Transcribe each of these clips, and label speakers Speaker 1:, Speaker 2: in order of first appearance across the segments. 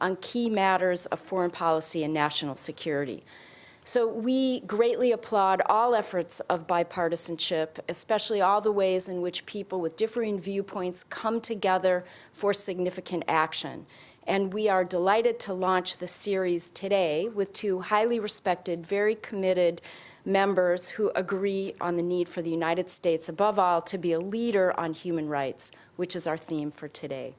Speaker 1: on key matters of foreign policy and national security. So we greatly applaud all efforts of bipartisanship, especially all the ways in which people with differing viewpoints come together for significant action. And we are delighted to launch the series today with two highly respected, very committed members who agree on the need for the United States, above all, to be a leader on human rights, which is our theme for today.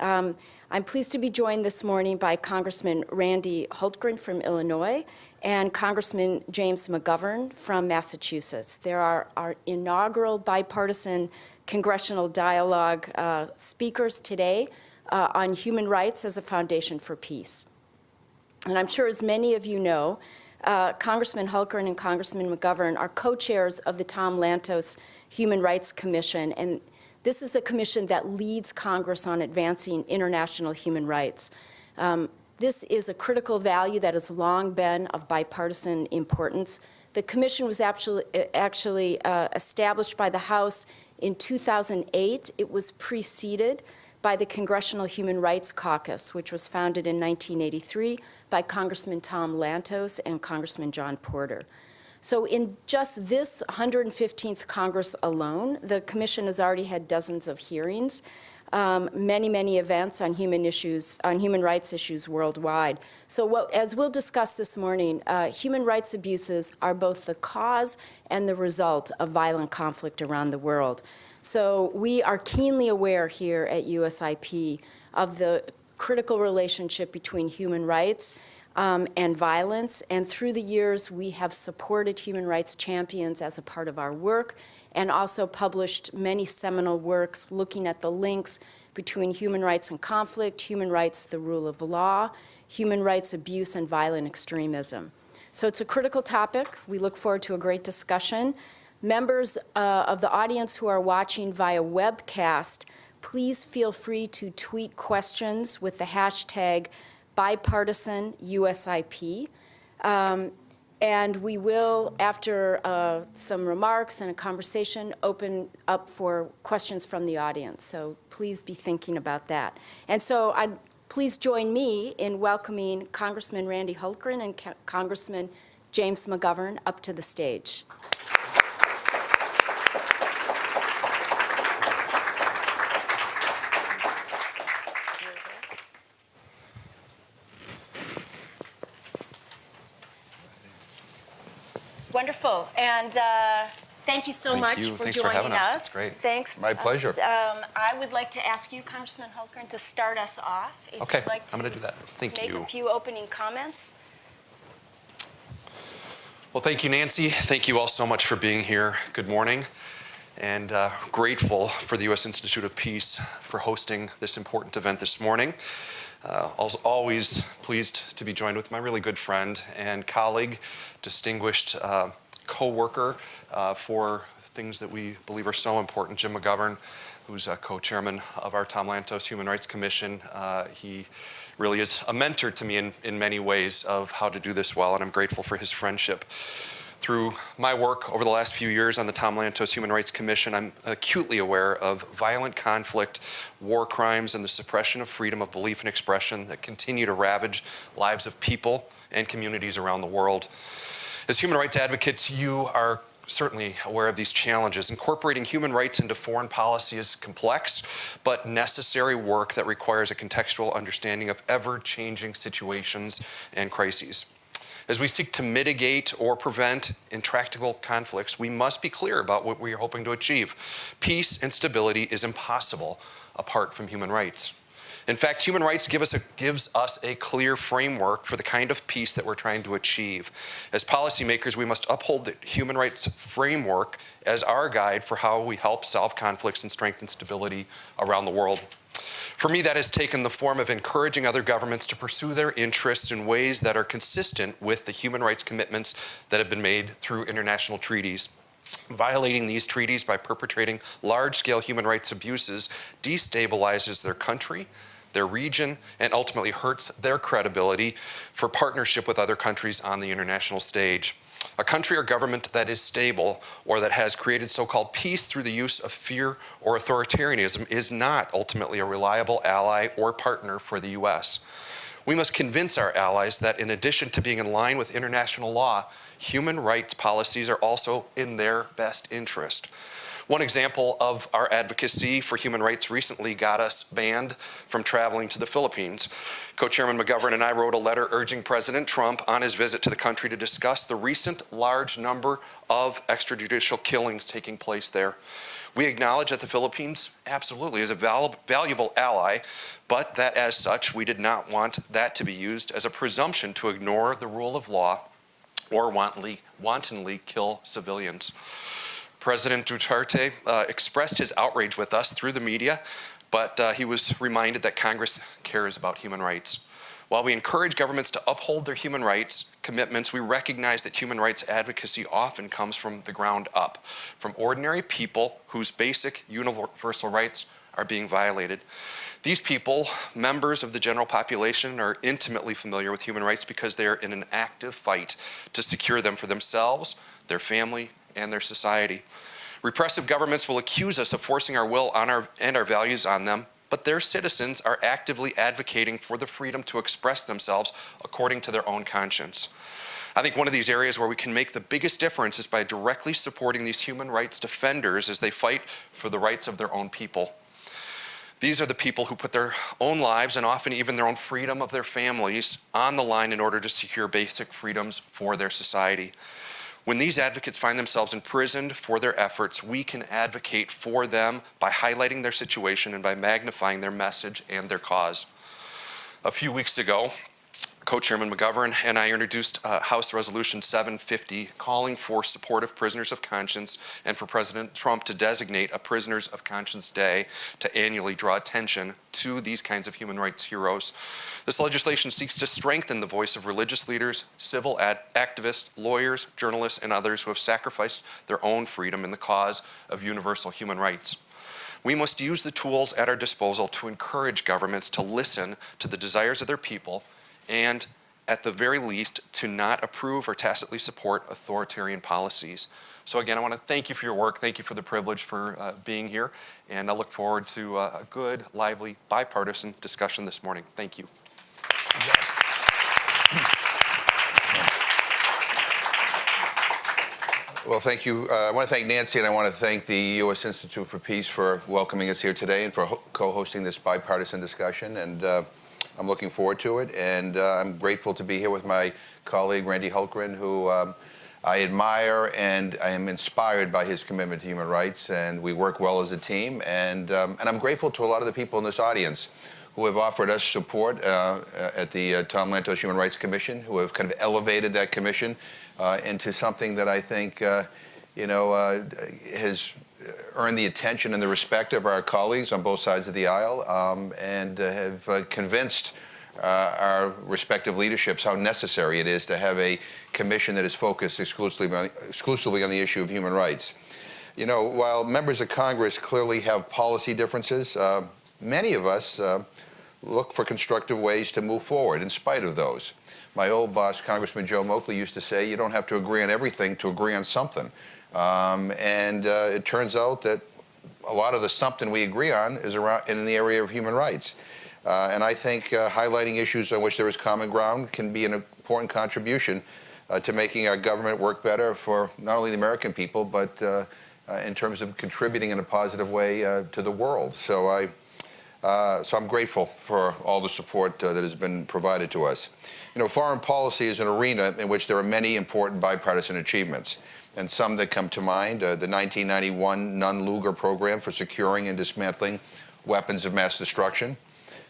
Speaker 1: Um, I'm pleased to be joined this morning by Congressman Randy Hultgren from Illinois and Congressman James McGovern from Massachusetts. There are our inaugural bipartisan congressional dialogue uh, speakers today uh, on human rights as a foundation for peace. And I'm sure as many of you know, uh, Congressman Hultgren and Congressman McGovern are co-chairs of the Tom Lantos Human Rights Commission, and this is the commission that leads Congress on advancing international human rights. Um, this is a critical value that has long been of bipartisan importance. The commission was actually, actually uh, established by the House in 2008. It was preceded by the Congressional Human Rights Caucus, which was founded in 1983 by Congressman Tom Lantos and Congressman John Porter. So in just this 115th Congress alone, the Commission has already had dozens of hearings, um, many, many events on human issues, on human rights issues worldwide. So what, as we'll discuss this morning, uh, human rights abuses are both the cause and the result of violent conflict around the world. So we are keenly aware here at USIP of the critical relationship between human rights um, and violence. And through the years, we have supported human rights champions as a part of our work and also published many seminal works looking at the links between human rights and conflict, human rights, the rule of law, human rights abuse, and violent extremism. So it's a critical topic. We look forward to a great discussion. Members uh, of the audience who are watching via webcast, please feel free to tweet questions with the hashtag bipartisan USIP. Um, and we will, after uh, some remarks and a conversation, open up for questions from the audience. So please be thinking about that. And so I'd, please join me in welcoming Congressman Randy Hultgren and Congressman James McGovern up to the stage. Wonderful. And uh, thank you so
Speaker 2: thank
Speaker 1: much
Speaker 2: you.
Speaker 1: for
Speaker 2: Thanks
Speaker 1: joining
Speaker 2: for having
Speaker 1: us.
Speaker 2: us. It's great.
Speaker 1: Thanks.
Speaker 2: My pleasure.
Speaker 1: Um, I would like to ask you, Congressman Hultgren, to start us off. If
Speaker 2: okay,
Speaker 1: you'd like to
Speaker 2: I'm going to do that. Thank you.
Speaker 1: make a few opening comments.
Speaker 2: Well, thank you, Nancy. Thank you all so much for being here. Good morning. And uh, grateful for the U.S. Institute of Peace for hosting this important event this morning. Uh, always pleased to be joined with my really good friend and colleague, distinguished uh, co-worker uh, for things that we believe are so important, Jim McGovern, who's a co-chairman of our Tom Lantos Human Rights Commission. Uh, he really is a mentor to me in, in many ways of how to do this well, and I'm grateful for his friendship. Through my work over the last few years on the Tom Lantos Human Rights Commission, I'm acutely aware of violent conflict, war crimes, and the suppression of freedom of belief and expression that continue to ravage lives of people and communities around the world. As human rights advocates, you are certainly aware of these challenges. Incorporating human rights into foreign policy is complex, but necessary work that requires a contextual understanding of ever-changing situations and crises. As we seek to mitigate or prevent intractable conflicts, we must be clear about what we are hoping to achieve. Peace and stability is impossible apart from human rights. In fact, human rights give us a, gives us a clear framework for the kind of peace that we're trying to achieve. As policymakers, we must uphold the human rights framework as our guide for how we help solve conflicts and strengthen stability around the world. For me, that has taken the form of encouraging other governments to pursue their interests in ways that are consistent with the human rights commitments that have been made through international treaties. Violating these treaties by perpetrating large-scale human rights abuses destabilizes their country, their region, and ultimately hurts their credibility for partnership with other countries on the international stage. A country or government that is stable or that has created so-called peace through the use of fear or authoritarianism is not ultimately a reliable ally or partner for the U.S. We must convince our allies that in addition to being in line with international law, human rights policies are also in their best interest. One example of our advocacy for human rights recently got us banned from traveling to the Philippines. Co-Chairman McGovern and I wrote a letter urging President Trump on his visit to the country to discuss the recent large number of extrajudicial killings taking place there. We acknowledge that the Philippines absolutely is a val valuable ally, but that as such, we did not want that to be used as a presumption to ignore the rule of law or wantonly, wantonly kill civilians. President Duterte uh, expressed his outrage with us through the media, but uh, he was reminded that Congress cares about human rights. While we encourage governments to uphold their human rights commitments, we recognize that human rights advocacy often comes from the ground up, from ordinary people whose basic universal rights are being violated. These people, members of the general population, are intimately familiar with human rights because they are in an active fight to secure them for themselves, their family, and their society. Repressive governments will accuse us of forcing our will on our, and our values on them, but their citizens are actively advocating for the freedom to express themselves according to their own conscience. I think one of these areas where we can make the biggest difference is by directly supporting these human rights defenders as they fight for the rights of their own people. These are the people who put their own lives and often even their own freedom of their families on the line in order to secure basic freedoms for their society. When these advocates find themselves imprisoned for their efforts, we can advocate for them by highlighting their situation and by magnifying their message and their cause. A few weeks ago, Co-Chairman McGovern and I introduced uh, House Resolution 750 calling for support of prisoners of conscience and for President Trump to designate a Prisoners of Conscience Day to annually draw attention to these kinds of human rights heroes. This legislation seeks to strengthen the voice of religious leaders, civil activists, lawyers, journalists, and others who have sacrificed their own freedom in the cause of universal human rights. We must use the tools at our disposal to encourage governments to listen to the desires of their people and at the very least, to not approve or tacitly support authoritarian policies. So again, I want to thank you for your work. Thank you for the privilege for uh, being here. And I look forward to uh, a good, lively, bipartisan discussion this morning. Thank you.
Speaker 3: Well, thank you. Uh, I want to thank Nancy, and I want to thank the U.S. Institute for Peace for welcoming us here today and for co-hosting this bipartisan discussion. And uh, I'm looking forward to it, and uh, I'm grateful to be here with my colleague Randy Hultgren, who um, I admire and I am inspired by his commitment to human rights, and we work well as a team. And, um, and I'm grateful to a lot of the people in this audience who have offered us support uh, at the uh, Tom Lantos Human Rights Commission, who have kind of elevated that commission uh, into something that I think, uh, you know, uh, has earned the attention and the respect of our colleagues on both sides of the aisle um, and uh, have uh, convinced uh, our respective leaderships how necessary it is to have a commission that is focused exclusively on, exclusively on the issue of human rights. You know, while members of Congress clearly have policy differences, uh, many of us uh, look for constructive ways to move forward in spite of those. My old boss, Congressman Joe Moakley, used to say, you don't have to agree on everything to agree on something. Um, and uh, it turns out that a lot of the something we agree on is around in the area of human rights. Uh, and I think uh, highlighting issues on which there is common ground can be an important contribution uh, to making our government work better for not only the American people, but uh, uh, in terms of contributing in a positive way to the world. So I, so I'm grateful for all the support that has been provided to us. You know, foreign policy is an arena in which there are many important bipartisan achievements. And some that come to mind, uh, the 1991 Nunn-Lugar program for securing and dismantling weapons of mass destruction,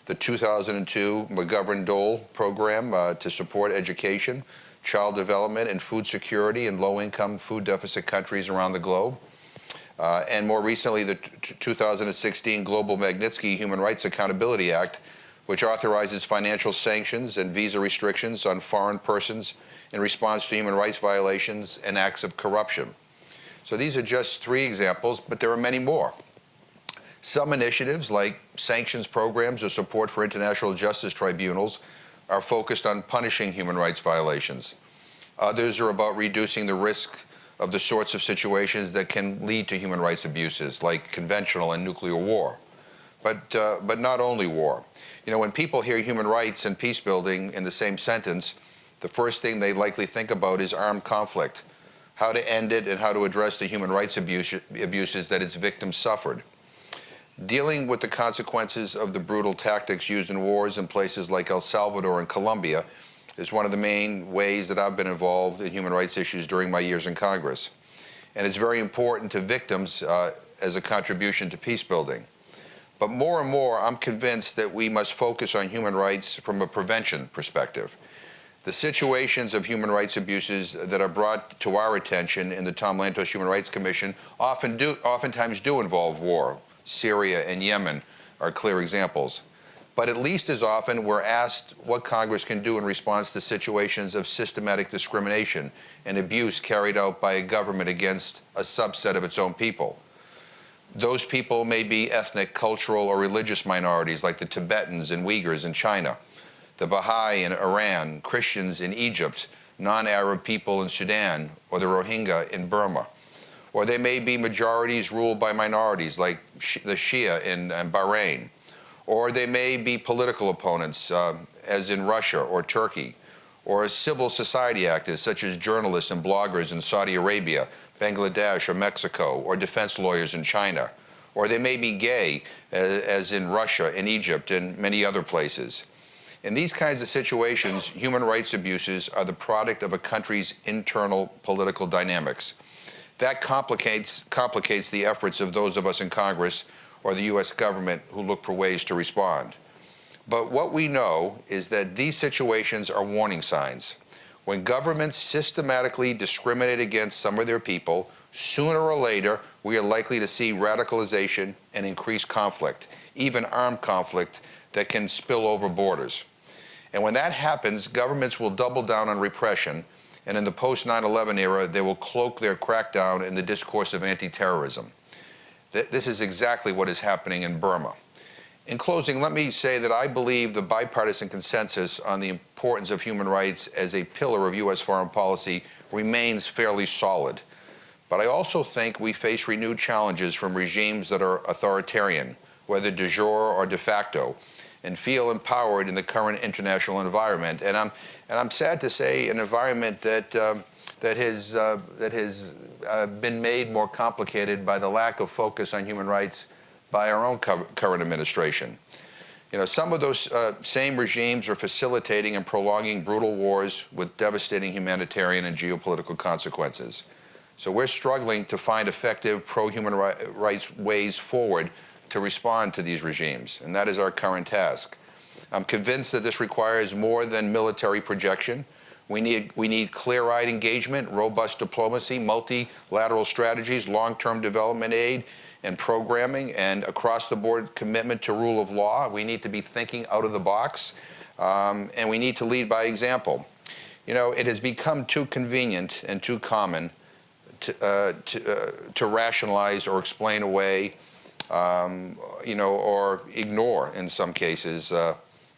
Speaker 3: the 2002 McGovern-Dole program uh, to support education, child development, and food security in low-income food deficit countries around the globe, uh, and more recently the 2016 Global Magnitsky Human Rights Accountability Act, which authorizes financial sanctions and visa restrictions on foreign persons in response to human rights violations and acts of corruption. So these are just three examples, but there are many more. Some initiatives, like sanctions programs or support for international justice tribunals, are focused on punishing human rights violations. Others are about reducing the risk of the sorts of situations that can lead to human rights abuses, like conventional and nuclear war. But, uh, but not only war. You know, when people hear human rights and peace building in the same sentence, the first thing they likely think about is armed conflict, how to end it and how to address the human rights abuse, abuses that its victims suffered. Dealing with the consequences of the brutal tactics used in wars in places like El Salvador and Colombia is one of the main ways that I've been involved in human rights issues during my years in Congress. And it's very important to victims uh, as a contribution to peace building. But more and more, I'm convinced that we must focus on human rights from a prevention perspective. The situations of human rights abuses that are brought to our attention in the Tom Lantos Human Rights Commission often do, oftentimes do involve war. Syria and Yemen are clear examples. But at least as often, we're asked what Congress can do in response to situations of systematic discrimination and abuse carried out by a government against a subset of its own people. Those people may be ethnic, cultural, or religious minorities like the Tibetans and Uyghurs in China, the Baha'i in Iran, Christians in Egypt, non-Arab people in Sudan, or the Rohingya in Burma. Or they may be majorities ruled by minorities like the Shia in, in Bahrain. Or they may be political opponents, um, as in Russia or Turkey, or civil society activists such as journalists and bloggers in Saudi Arabia Bangladesh or Mexico, or defense lawyers in China. Or they may be gay, as in Russia and Egypt and many other places. In these kinds of situations, human rights abuses are the product of a country's internal political dynamics. That complicates, complicates the efforts of those of us in Congress or the U.S. government who look for ways to respond. But what we know is that these situations are warning signs. When governments systematically discriminate against some of their people, sooner or later, we are likely to see radicalization and increased conflict, even armed conflict that can spill over borders. And when that happens, governments will double down on repression, and in the post 9 11 era, they will cloak their crackdown in the discourse of anti terrorism. This is exactly what is happening in Burma. In closing, let me say that I believe the bipartisan consensus on the importance of human rights as a pillar of U.S. foreign policy remains fairly solid. But I also think we face renewed challenges from regimes that are authoritarian, whether de jure or de facto, and feel empowered in the current international environment. And I'm, and I'm sad to say an environment that, um, that has, uh, that has uh, been made more complicated by the lack of focus on human rights by our own current administration. You know, some of those uh, same regimes are facilitating and prolonging brutal wars with devastating humanitarian and geopolitical consequences. So we're struggling to find effective pro-human rights ways forward to respond to these regimes, and that is our current task. I'm convinced that this requires more than military projection. We need, we need clear-eyed engagement, robust diplomacy, multilateral strategies, long-term development aid, and programming and across the board commitment to rule of law. We need to be thinking out of the box um, and we need to lead by example. You know, it has become too convenient and too common to, uh, to, uh, to rationalize or explain away, um, you know, or ignore in some cases uh,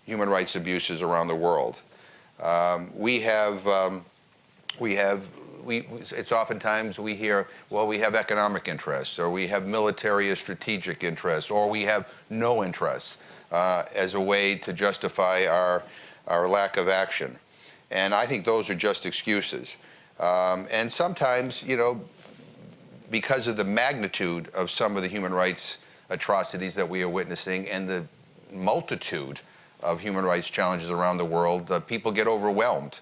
Speaker 3: human rights abuses around the world. Um, we have um, we have we, it's oftentimes we hear, well, we have economic interests, or we have military or strategic interests, or we have no interests uh, as a way to justify our, our lack of action. And I think those are just excuses. Um, and sometimes, you know, because of the magnitude of some of the human rights atrocities that we are witnessing and the multitude of human rights challenges around the world, uh, people get overwhelmed.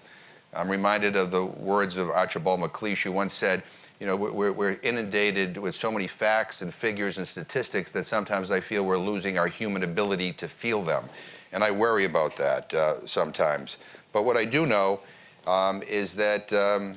Speaker 3: I'm reminded of the words of Archibald MacLeish, who once said, you know, we're, we're, inundated with so many facts and figures and statistics that sometimes I feel we're losing our human ability to feel them. And I worry about that uh, sometimes. But what I do know um, is that, um,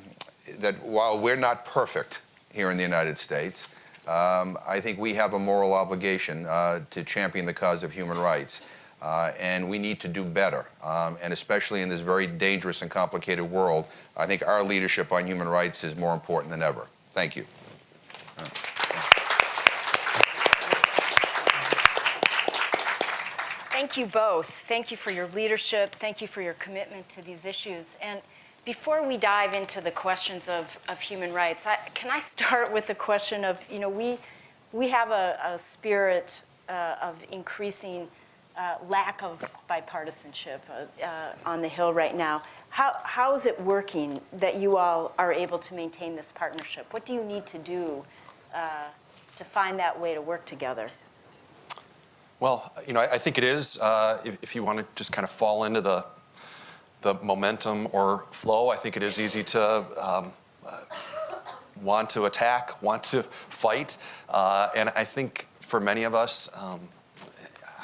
Speaker 3: that while we're not perfect here in the United States, um, I think we have a moral obligation uh, to champion the cause of human rights. Uh, and we need to do better. Um, and especially in this very dangerous and complicated world, I think our leadership on human rights is more important than ever. Thank you.
Speaker 1: Thank you both. Thank you for your leadership. Thank you for your commitment to these issues. And before we dive into the questions of, of human rights, I, can I start with the question of, you know, we, we have a, a spirit uh, of increasing uh, lack of bipartisanship uh, uh, on the Hill right now. How, how is it working that you all are able to maintain this partnership? What do you need to do uh, to find that way to work together?
Speaker 2: Well, you know, I, I think it is, uh, if, if you want to just kind of fall into the, the momentum or flow, I think it is easy to um, uh, want to attack, want to fight. Uh, and I think for many of us, um,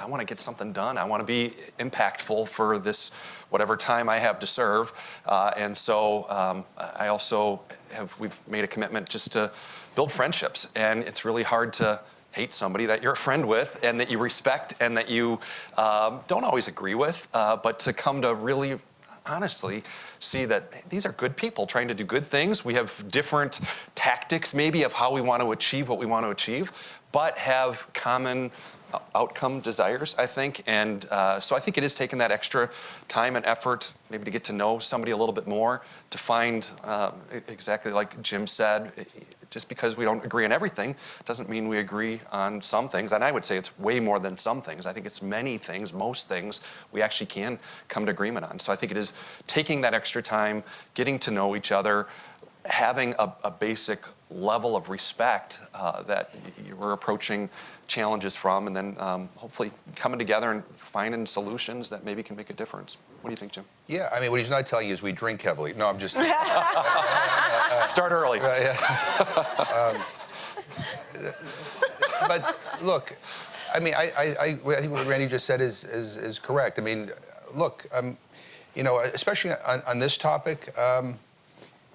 Speaker 2: I want to get something done. I want to be impactful for this, whatever time I have to serve. Uh, and so um, I also have, we've made a commitment just to build friendships. And it's really hard to hate somebody that you're a friend with and that you respect and that you um, don't always agree with, uh, but to come to really honestly see that these are good people trying to do good things. We have different tactics, maybe, of how we want to achieve what we want to achieve, but have common uh, outcome desires, I think. And uh, so I think it is taking that extra time and effort, maybe to get to know somebody a little bit more, to find e- exactly like Jim said, just because we don't agree on everything doesn't mean we agree on some things. And I would say it's way more than some things. I think it's many things, most things we actually can come to agreement on. So I think it is taking that extra time, getting to know each other, having a, a basic level of respect uh, that you were approaching challenges from, and then um, hopefully coming together and finding solutions that maybe can make a difference. What do you think, Jim?
Speaker 3: Yeah, I mean, what he's not telling you is we drink heavily. No, I'm just.
Speaker 2: Start early.
Speaker 3: but look, I mean, I, I, I, I think what Randy just said is, is, is correct. I mean, look, um, you know, especially on, on this topic, um,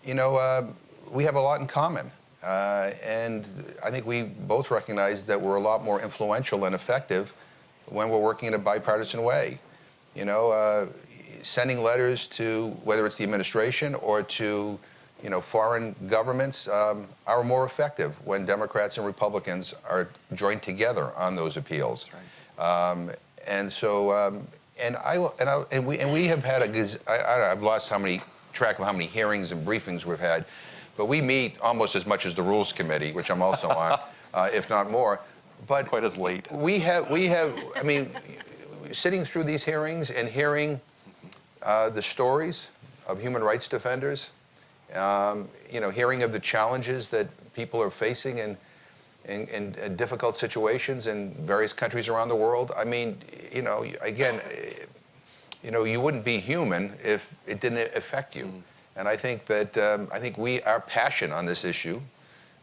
Speaker 3: you know, uh, we have a lot in common. Uh, and I think we both recognize that we're a lot more influential and effective when we're working in a bipartisan way. You know, uh, sending letters to whether it's the administration or to you know, foreign governments um, are more effective when Democrats and Republicans are joined together on those appeals. Um, and so, um, and I will, and, I, and we and we have had a, gaz- I, I, I've lost how many track of how many hearings and briefings we've had, but we meet almost as much as the Rules Committee, which I'm also on, uh, if not more. But
Speaker 2: Quite as late.
Speaker 3: we have, we have, I mean, sitting through these hearings and hearing uh, the stories of human rights defenders, um, you know, hearing of the challenges that people are facing in, in, in, in difficult situations in various countries around the world. I mean, you know, again, you know, you wouldn't be human if it didn't affect you. And I think that um, I think we our passion on this issue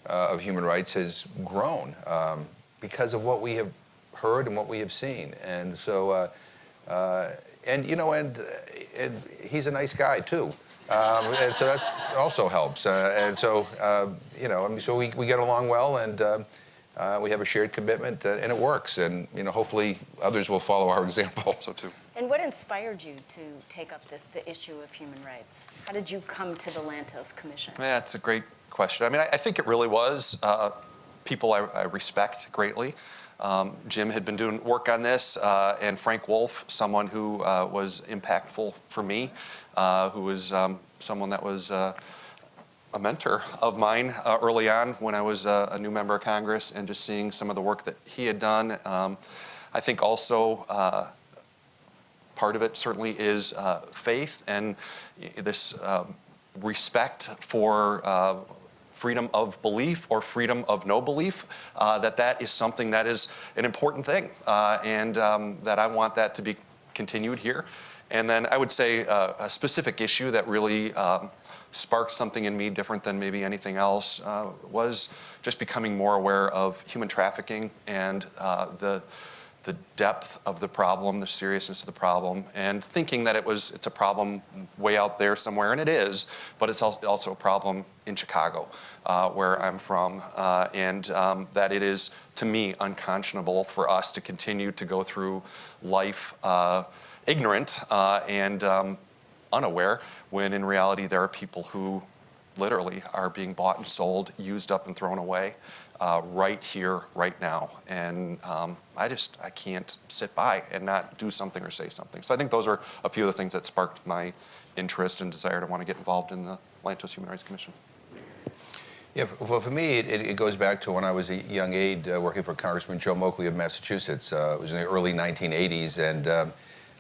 Speaker 3: uh, of human rights has grown um, because of what we have heard and what we have seen. And so, uh, uh, and you know, and and he's a nice guy too. Um, and so that's also helps. Uh, and so, uh, you know, I mean, so we, we get along well, and um uh, we have a shared commitment, uh, and it works. And you know, hopefully, others will follow our example.
Speaker 2: So too.
Speaker 1: And what inspired you to take up this, the issue of human rights? How did you come to the Lantos Commission?
Speaker 2: Yeah, it's a great question. I mean, I, I think it really was uh, people I, I respect greatly. Um, Jim had been doing work on this, uh, and Frank Wolf, someone who uh, was impactful for me, uh, who was um, someone that was uh, a mentor of mine uh, early on when I was uh, a new member of Congress, and just seeing some of the work that he had done. Um, I think also uh, part of it certainly is uh, faith and this um, respect for uh, freedom of belief or freedom of no belief, uh, that that is something that is an important thing, uh, and um, that I want that to be continued here. And then I would say uh, a specific issue that really um, sparked something in me different than maybe anything else uh, was just becoming more aware of human trafficking and the the depth of the problem, the seriousness of the problem, and thinking that it was it's a problem way out there somewhere, and it is, but it's also a problem in Chicago, uh, where I'm from, uh, and um, that it is to me unconscionable for us to continue to go through life uh, ignorant uh, and um, unaware, when in reality there are people who literally are being bought and sold, used up and thrown away uh, right here, right now. And um, I just, I can't sit by and not do something or say something. So I think those are a few of the things that sparked my interest and desire to want to get involved in the Lantos Human Rights Commission.
Speaker 3: Yeah, well, for me, it, it goes back to when I was a young aide uh, working for Congressman Joe Moakley of Massachusetts. Uh, it was in the early 1980s, and um,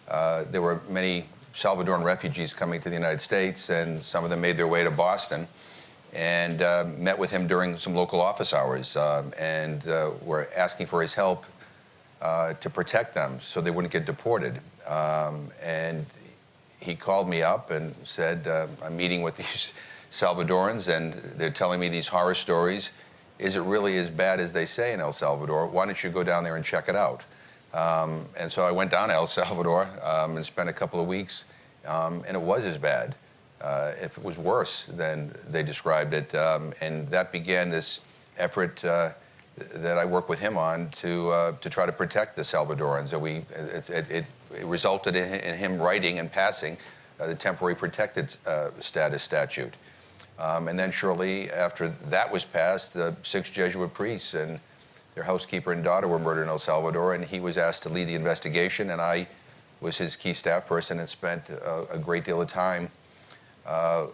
Speaker 3: uh, there were many Salvadoran refugees coming to the United States, and some of them made their way to Boston and uh, met with him during some local office hours um, and uh, were asking for his help uh, to protect them so they wouldn't get deported. Um, and he called me up and said, uh, I'm meeting with these Salvadorans and they're telling me these horror stories. Is it really as bad as they say in El Salvador? Why don't you go down there and check it out? Um, and so I went down to El Salvador um, and spent a couple of weeks, um, and it was as bad, uh, if it was worse than they described it. Um, and that began this effort uh, that I work with him on to uh, to try to protect the Salvadorans. That we it, it, it resulted in, in him writing and passing uh, the temporary protected uh, status statute. Um, and then shortly after that was passed, the six Jesuit priests and their housekeeper and daughter were murdered in El Salvador, and he was asked to lead the investigation, and I was his key staff person and spent a, a great deal of time uh,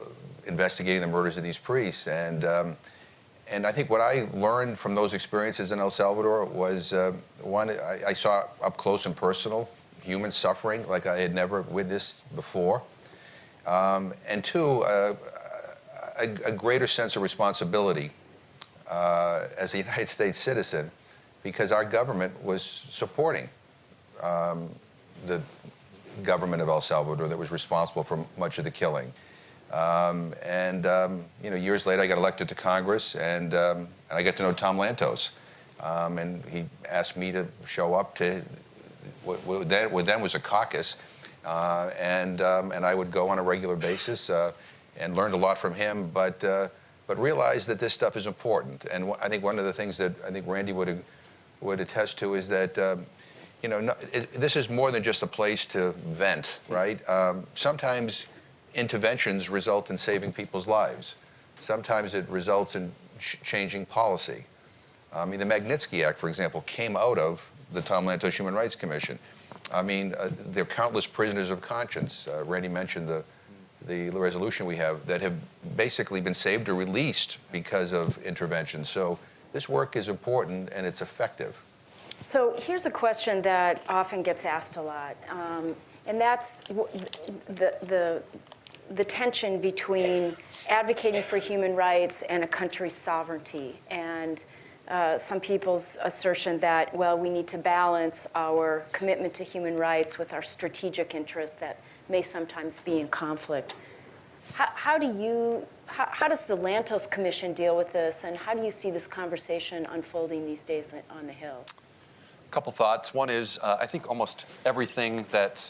Speaker 3: investigating the murders of these priests. And, um, and I think what I learned from those experiences in El Salvador was, uh, one, I, I saw up close and personal human suffering like I had never witnessed before. Um, and two, uh, a, a, greater sense of responsibility uh, as a United States citizen because our government was supporting um, the government of El Salvador that was responsible for much of the killing. Um, and um, you know, years later, I got elected to Congress, and, um, and I got to know Tom Lantos, um, and he asked me to show up to what, what, then, what then was a caucus, uh, and um, and I would go on a regular basis, uh, and learned a lot from him, but. Uh, but realized that this stuff is important, and I think one of the things that I think Randy would would attest to is that um, you know, no, it, this is more than just a place to vent, right? Um, sometimes interventions result in saving people's lives. Sometimes it results in ch changing policy. I mean, the Magnitsky Act, for example, came out of the Tom Lantos Human Rights Commission. I mean, uh, there are countless prisoners of conscience. Uh, Randy mentioned the, the resolution we have that have basically been saved or released because of intervention. So this work is important and it's effective.
Speaker 1: So here's a question that often gets asked a lot, um, and that's the, the, the tension between advocating for human rights and a country's sovereignty. And uh, some people's assertion that, well, we need to balance our commitment to human rights with our strategic interests that may sometimes be in conflict. How, how do you, how, how, does the Lantos Commission deal with this, and how do you see this conversation unfolding these days on the Hill?
Speaker 2: A couple thoughts. One is, uh, I think almost everything that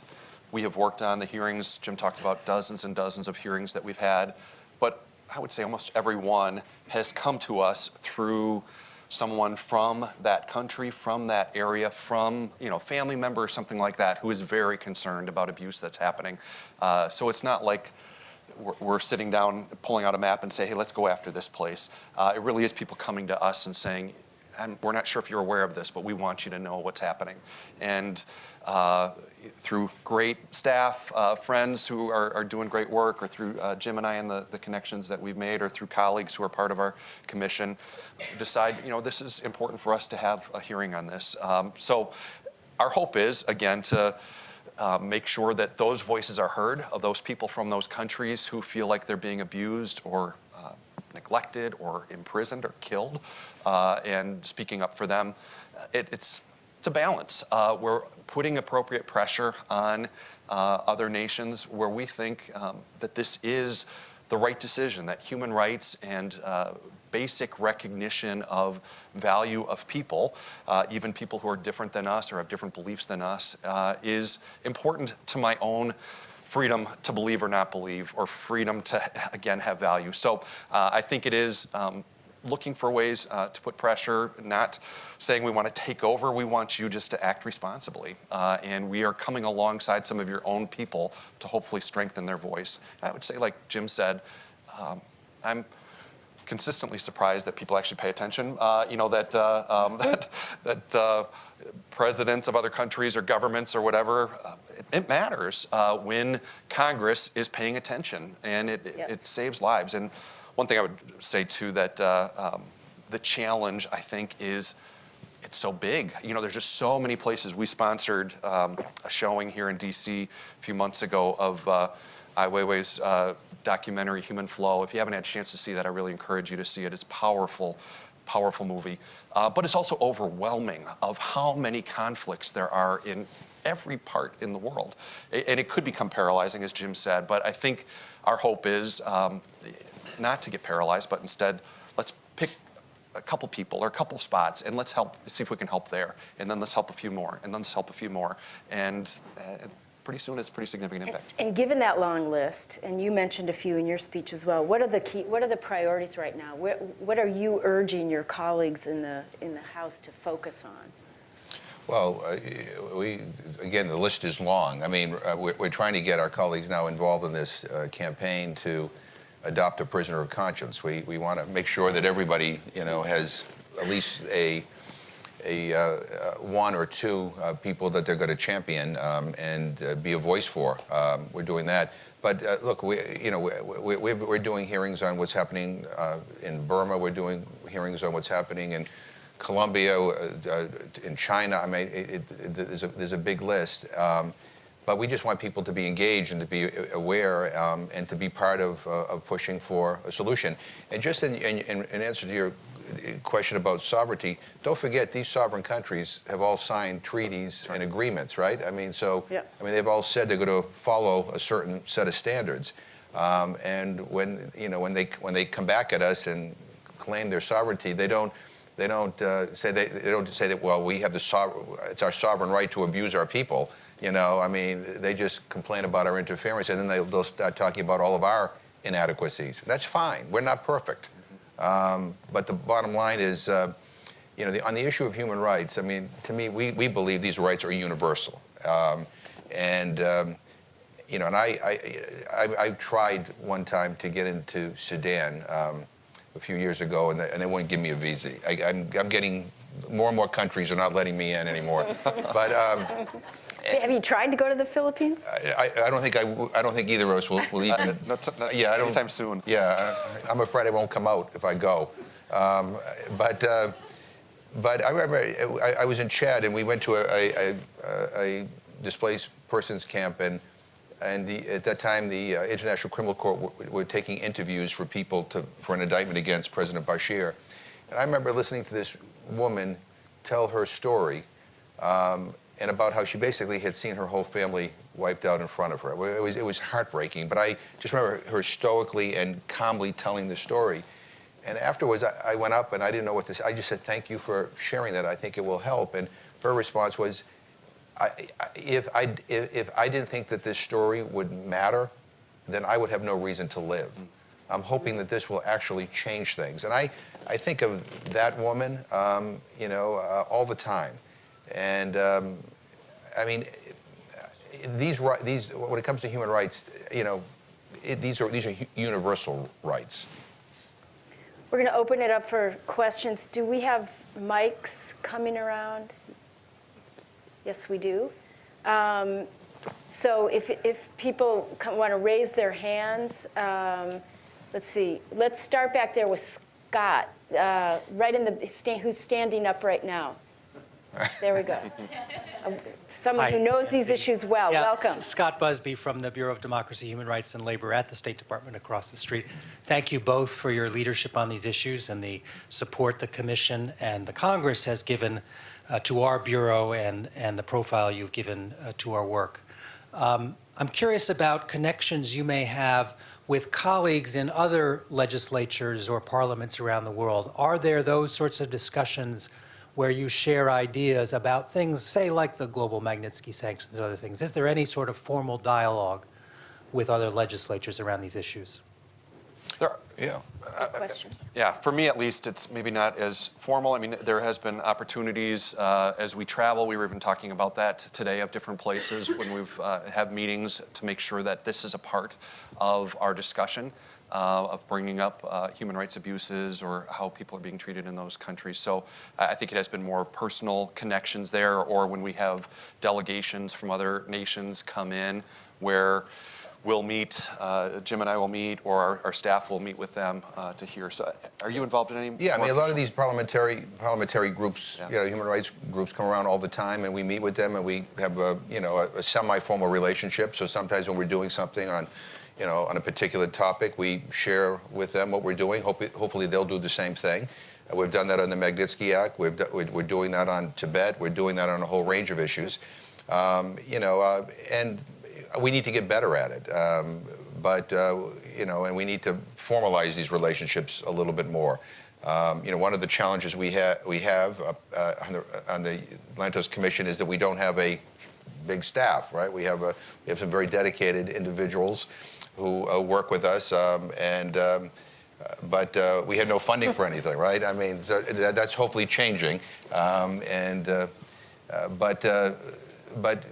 Speaker 2: we have worked on, the hearings, Jim talked about dozens and dozens of hearings that we've had, but I would say almost every one has come to us through someone from that country, from that area, from you know family member or something like that who is very concerned about abuse that's happening. Uh, so it's not like we're, we're, sitting down, pulling out a map and say, hey, let's go after this place. Uh, it really is people coming to us and saying, and we're not sure if you're aware of this, but we want you to know what's happening. And uh, through great staff, uh, friends who are, are, doing great work, or through uh, Jim and I and the, the connections that we've made, or through colleagues who are part of our commission, decide, you know, this is important for us to have a hearing on this. Um, so our hope is, again, to uh, make sure that those voices are heard of those people from those countries who feel like they're being abused or neglected or imprisoned or killed, uh, and speaking up for them. It, it's it's a balance. Uh, we're putting appropriate pressure on uh, other nations where we think um, that this is the right decision, that human rights and uh, basic recognition of value of people, uh, even people who are different than us or have different beliefs than us, uh, is important to my own freedom to believe or not believe, or freedom to, again, have value. So uh, I think it is um, looking for ways uh, to put pressure, not saying we want to take over. We want you just to act responsibly. Uh, and we are coming alongside some of your own people to hopefully strengthen their voice. I would say, like Jim said, um, I'm consistently surprised that people actually pay attention. Uh, you know that uh, um, that that uh, presidents of other countries or governments or whatever, uh, it, it matters uh, when Congress is paying attention, and it, it,
Speaker 1: Yes.
Speaker 2: it saves lives. And one thing I would say too that uh, um, the challenge I think is it's so big. You know, there's just so many places. We sponsored um, a showing here in DC a few months ago of uh, Ai Weiwei's uh, documentary Human Flow. If you haven't had a chance to see that, I really encourage you to see it. It's powerful, powerful movie. Uh, but it's also overwhelming of how many conflicts there are in every part in the world. And it could become paralyzing, as Jim said, but I think our hope is um, not to get paralyzed, but instead, let's pick a couple people or a couple spots and let's help see if we can help there and then let's help a few more and then let's help a few more and pretty soon it's pretty significant impact
Speaker 1: And given that long list, and you mentioned a few in your speech as well, what are the key, what are the priorities right now? What, what are you urging your colleagues in the, in the House to focus on?
Speaker 3: Well, uh, we, again, the list is long. I mean, uh, we're, we're trying to get our colleagues now involved in this uh, campaign to adopt a prisoner of conscience. We, we want to make sure that everybody, you know, has at least a, a uh, one or two uh, people that they're going to champion um, and uh, be a voice for. Um, we're doing that. But uh, look, we, you know, we, we, we're doing hearings on what's happening in Burma. We're doing hearings on what's happening in Colombia, in China. I mean, it, it, there's, a, there's a big list. Um, but we just want people to be engaged and to be aware um, and to be part of, uh, of pushing for a solution. And just in, in, in answer to your question about sovereignty, don't forget these sovereign countries have all signed treaties and agreements, right? I mean, so
Speaker 1: Yeah.
Speaker 3: I mean they've all said they're going to follow a certain set of standards. Um, and when you know when they when they come back at us and claim their sovereignty, they don't they don't uh, say they, they don't say that well we have the sovereign it's our sovereign right to abuse our people. You know, I mean they just complain about our interference and then they, they'll start talking about all of our inadequacies. That's fine. We're not perfect. Um, but the bottom line is, uh, you know, the, on the issue of human rights, I mean, to me, we, we believe these rights are universal. Um, and, um, you know, and I, I, I, I tried one time to get into Sudan um, a few years ago, and they, and they wouldn't give me a visa. I, I'm, I'm getting more and more countries are not letting me in anymore. but um,
Speaker 1: Have you tried to go to the Philippines?
Speaker 3: I, I don't think I, w- I don't think either of us will, will even.
Speaker 2: not, not
Speaker 3: yeah, I don't,
Speaker 2: anytime soon
Speaker 3: Yeah, I- I'm afraid I won't come out if I go. Um, but uh, but I remember I, I was in Chad and we went to a, a, a, a displaced persons camp and and the, at that time the uh, International Criminal Court w- were taking interviews for people to, for an indictment against President Bashir. And I remember listening to this woman tell her story um, and about how she basically had seen her whole family wiped out in front of her. It was, it was heartbreaking, but I just remember her stoically and calmly telling the story. And afterwards, I, I went up and I didn't know what to say. I just said, Thank you for sharing that. I think it will help. And her response was, I, I, if, I, if, if I didn't think that this story would matter, then I would have no reason to live. I'm hoping that this will actually change things. And I, I think of that woman, um, you know, uh, all the time. And um, I mean, these, these, when it comes to human rights, you know, it, these are, these are universal rights.
Speaker 1: We're going to open it up for questions. Do we have mics coming around? Yes, we do. Um, so if, if people want to raise their hands, um, let's see. Let's start back there with Scott, uh, right in the who's standing up right now. There we go. Uh, Someone who knows these issues well.
Speaker 4: Yeah,
Speaker 1: Welcome.
Speaker 4: Scott Busby from the Bureau of Democracy, Human Rights, and Labor at the State Department across the street. Thank you both for your leadership on these issues and the support the Commission and the Congress has given uh, to our Bureau and, and the profile you've given uh, to our work. Um, I'm curious about connections you may have with colleagues in other legislatures or parliaments around the world. Are there those sorts of discussions where you share ideas about things, say, like the global Magnitsky sanctions and other things? Is there any sort of formal dialogue with other legislatures around these issues?
Speaker 2: there are,
Speaker 3: Yeah.
Speaker 1: Good question.
Speaker 2: Yeah, for me at least, it's maybe not as formal. I mean, there has been opportunities uh, as we travel. We were even talking about that today of different places when we've uh, had meetings to make sure that this is a part of our discussion. Uh, of bringing up uh, human rights abuses or how people are being treated in those countries. So I I think it has been more personal connections there, or when we have delegations from other nations come in where we'll meet, uh, Jim and I will meet, or our, our staff will meet with them uh, to hear. So are you involved in any?
Speaker 3: Yeah, I mean, a lot of these parliamentary parliamentary groups,
Speaker 2: Yeah.
Speaker 3: you know, human rights groups come around all the time, and we meet with them, and we have a, you know, a, a semi-formal relationship. So sometimes when we're doing something on, you know, on a particular topic, we share with them what we're doing. Hope, hopefully, they'll do the same thing. We've done that on the Magnitsky Act. We're we're doing that on Tibet. We're doing that on a whole range of issues. Um, you know, uh, and we need to get better at it. Um, but uh, you know, and we need to formalize these relationships a little bit more. Um, you know, one of the challenges we have we have uh, uh, on, the, on the Lantos Commission is that we don't have a big staff, right? We have a we have some very dedicated individuals who uh, work with us, um, and um, but uh, we had no funding for anything, right? I mean, so that, that's hopefully changing, um, and uh, uh, but. Uh, but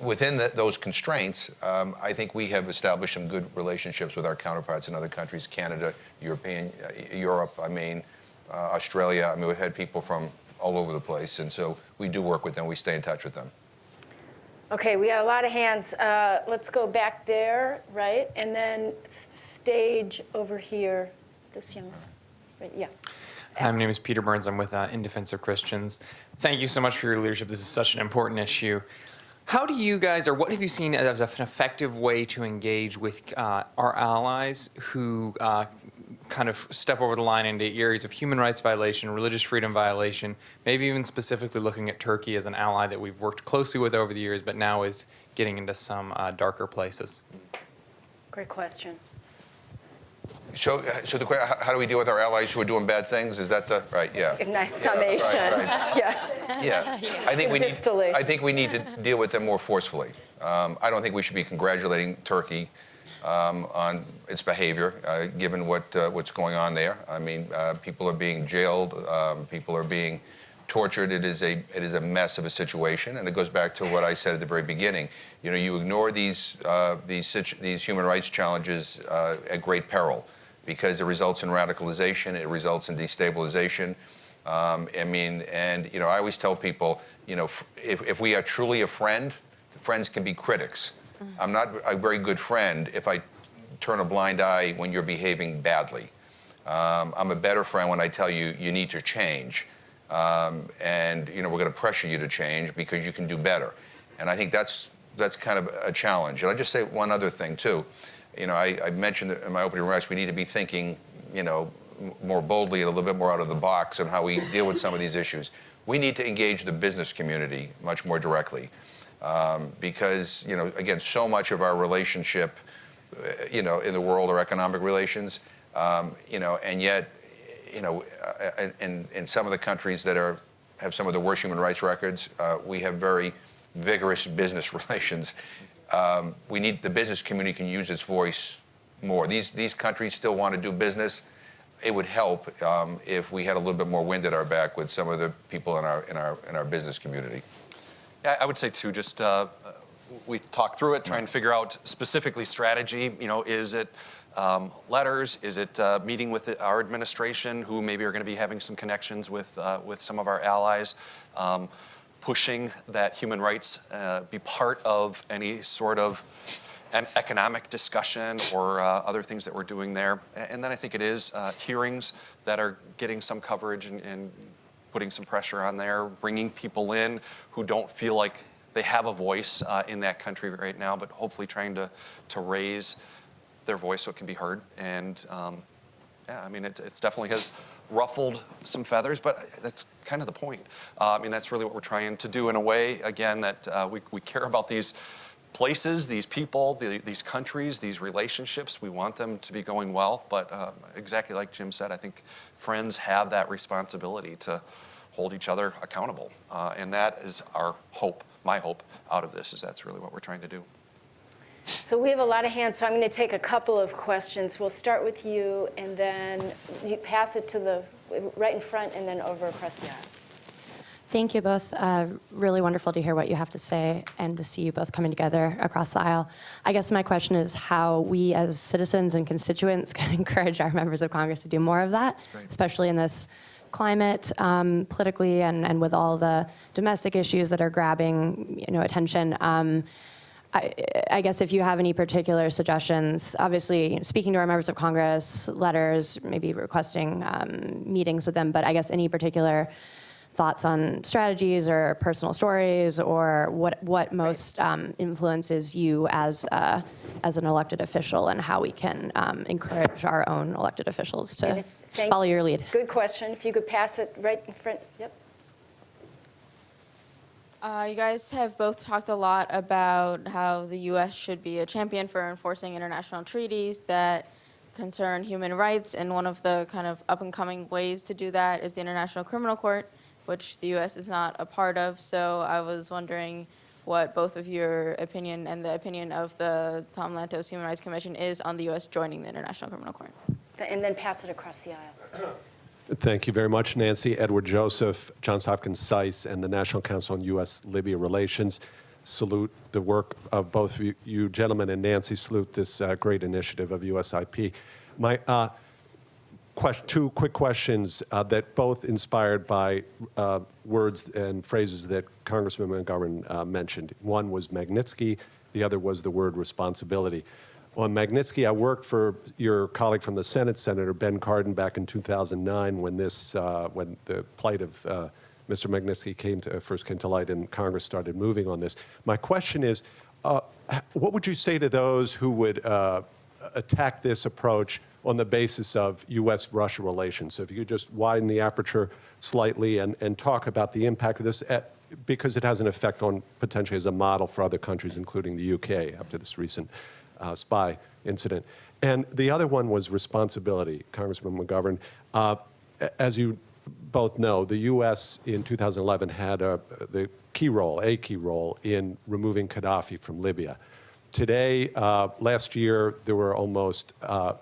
Speaker 3: within the, those constraints, um, I think we have established some good relationships with our counterparts in other countries, Canada, European, uh, Europe. I mean, Australia. I mean, we've had people from all over the place, and so we do work with them. We stay in touch with them.
Speaker 1: Okay, we got a lot of hands. Uh, Let's go back there, right? And then stage over here, this young, right, yeah.
Speaker 5: Hi, my name is Peter Burns. I'm with uh, In Defense of Christians. Thank you so much for your leadership. This is such an important issue. How do you guys, or what have you seen as an effective way to engage with uh, our allies who uh, kind of step over the line into areas of human rights violation, religious freedom violation, maybe even specifically looking at Turkey as an ally that we've worked closely with over the years, but now is getting into some uh, darker places?
Speaker 1: Great question.
Speaker 3: So, uh, so the que- how how do we deal with our allies who are doing bad things? Is that the right? Yeah.
Speaker 1: Nice
Speaker 3: Yeah, right,
Speaker 1: summation.
Speaker 3: right.
Speaker 1: Yeah.
Speaker 3: Yeah, I think we need. I think we need to deal with them more forcefully. Um, I don't think we should be congratulating Turkey um, on its behavior, uh, given what uh, what's going on there. I mean, uh, people are being jailed, um, people are being tortured. It is a it is a mess of a situation, and it goes back to what I said at the very beginning. You know, you ignore these uh, these these human rights challenges uh, at great peril, because it results in radicalization, it results in destabilization. Um, I mean, and you know, I always tell people, you know, if, if we are truly a friend, friends can be critics. I'm not a very good friend if I turn a blind eye when you're behaving badly. Um, I'm a better friend when I tell you you need to change, um, and you know we're going to pressure you to change because you can do better. And I think that's that's kind of a challenge. And I'll just say one other thing too. You know, I, I mentioned in my opening remarks we need to be thinking, you know, more boldly and a little bit more out of the box on how we deal with some of these issues. We need to engage the business community much more directly um, because, you know, again, so much of our relationship, uh, you know, in the world are economic relations, um, you know, and yet, you know, uh, in, in some of the countries that are have some of the worst human rights records, uh, we have very vigorous business relations. Um, we need the business community can use its voice more. These these countries still want to do business. It would help um, if we had a little bit more wind at our back with some of the people in our in our in our business community.
Speaker 2: Yeah, I would say too, just uh, we talk through it, trying to figure out specifically strategy. You know, is it um, letters? Is it uh, meeting with the, our administration, who maybe are going to be having some connections with uh, with some of our allies? Um, pushing that human rights uh, be part of any sort of an economic discussion or uh, other things that we're doing there. And then I think it is uh, hearings that are getting some coverage and, and putting some pressure on there, bringing people in who don't feel like they have a voice uh, in that country right now, but hopefully trying to, to raise their voice so it can be heard. And um, yeah, I mean, it it's definitely has ruffled some feathers, but that's kind of the point. Uh, I mean, that's really what we're trying to do in a way, again, that uh, we, we care about these places, these people, the, these countries, these relationships. We want them to be going well, but um, exactly like Jim said, I think friends have that responsibility to hold each other accountable. Uh, and that is our hope, my hope out of this, is that's really what we're trying to do.
Speaker 1: So we have a lot of hands, so I'm going to take a couple of questions. We'll start with you, and then you pass it to the, right in front, and then over across the aisle.
Speaker 6: Thank you both. Uh, really wonderful to hear what you have to say and to see you both coming together across the aisle. I guess my question is how we as citizens and constituents can encourage our members of Congress to do more of that, especially in this climate um, politically and, and with all the domestic issues that are grabbing you know, attention. Um, I, I guess if you have any particular suggestions, obviously speaking to our members of Congress, letters, maybe requesting um, meetings with them, but I guess any particular thoughts on strategies or personal stories or what, what most um, influences you as, uh, as an elected official and how we can um, encourage our own elected officials to
Speaker 1: if-
Speaker 6: follow your lead.
Speaker 1: Good question. If you could pass it right in front, yep.
Speaker 7: Uh, you guys have both talked a lot about how the U.S. should be a champion for enforcing international treaties that concern human rights, and one of the kind of up-and-coming ways to do that is the International Criminal Court, which the U.S. is not a part of. So I was wondering what both of your opinion and the opinion of the Tom Lantos Human Rights Commission is on the U.S. joining the International Criminal Court.
Speaker 1: And then pass it across the aisle.
Speaker 8: Thank you very much, Nancy. Edward Joseph, Johns Hopkins SAIS, and the National Council on U.S.-Libya Relations salute the work of both you- you gentlemen and Nancy salute this uh, great initiative of USIP. My uh, question, two quick questions uh, that both inspired by uh, words and phrases that Congressman McGovern uh, mentioned. One was Magnitsky, the other was the word responsibility. On Magnitsky, I worked for your colleague from the Senate, Senator Ben Cardin, back in 2009 when this, uh, when the plight of uh, Mr. Magnitsky came to, first came to light and Congress started moving on this. My question is, uh, what would you say to those who would uh, attack this approach on the basis of U.S.-Russia relations? So if you could just widen the aperture slightly and, and talk about the impact of this, at, because it has an effect on potentially as a model for other countries, including the U.K. after this recent uh, spy incident. And the other one was responsibility, Congressman McGovern. Uh, as you both know, the U.S. in 2011 had a, the key role, a key role, in removing Gaddafi from Libya. Today, uh, last year, there were almost uh,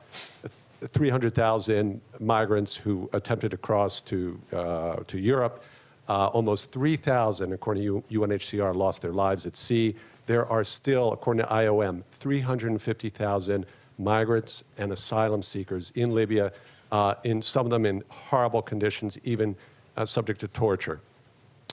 Speaker 8: 300,000 migrants who attempted to cross to, uh, to Europe. Uh, almost 3,000, according to UNHCR, lost their lives at sea. There are still, according to IOM, 350,000 migrants and asylum seekers in Libya, uh, in some of them in horrible conditions, even subject to torture.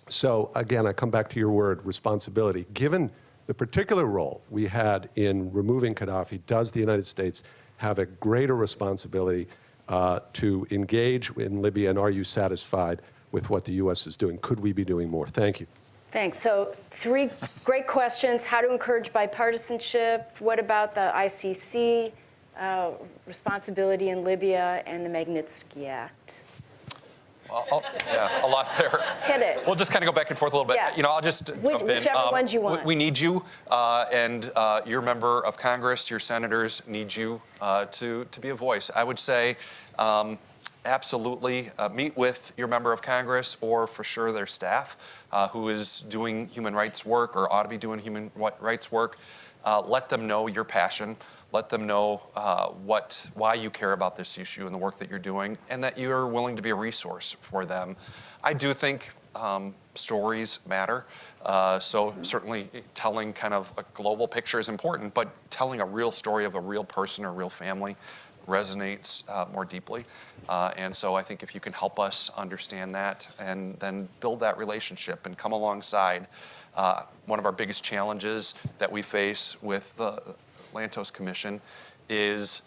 Speaker 8: So again, I come back to your word, responsibility. Given the particular role we had in removing Gaddafi, does the United States have a greater responsibility uh, to engage in Libya, and are you satisfied with what the U.S. is doing? Could we be doing more? Thank you.
Speaker 1: Thanks. So three great questions. How to encourage bipartisanship? What about the ICC uh, responsibility in Libya and the Magnitsky Act?
Speaker 2: I'll- Yeah, a lot there.
Speaker 1: Hit it.
Speaker 2: We'll just kind of go back and forth a little bit.
Speaker 1: Yeah.
Speaker 2: You know, I'll just
Speaker 1: Which- whichever
Speaker 2: Um,
Speaker 1: ones you want.
Speaker 2: We need you, uh, and uh, your member of Congress, your senators need you uh, to, to be a voice. I would say um, absolutely uh, meet with your member of Congress or for sure their staff uh, who is doing human rights work or ought to be doing human rights work. Uh, let them know your passion. Let them know uh, what, why you care about this issue and the work that you're doing, and that you're willing to be a resource for them. I do think um, stories matter. Uh, so certainly telling kind of a global picture is important, but telling a real story of a real person or real family resonates uh, more deeply. Uh, and so I think if you can help us understand that and then build that relationship and come alongside, uh, one of our biggest challenges that we face with the Lantos Commission is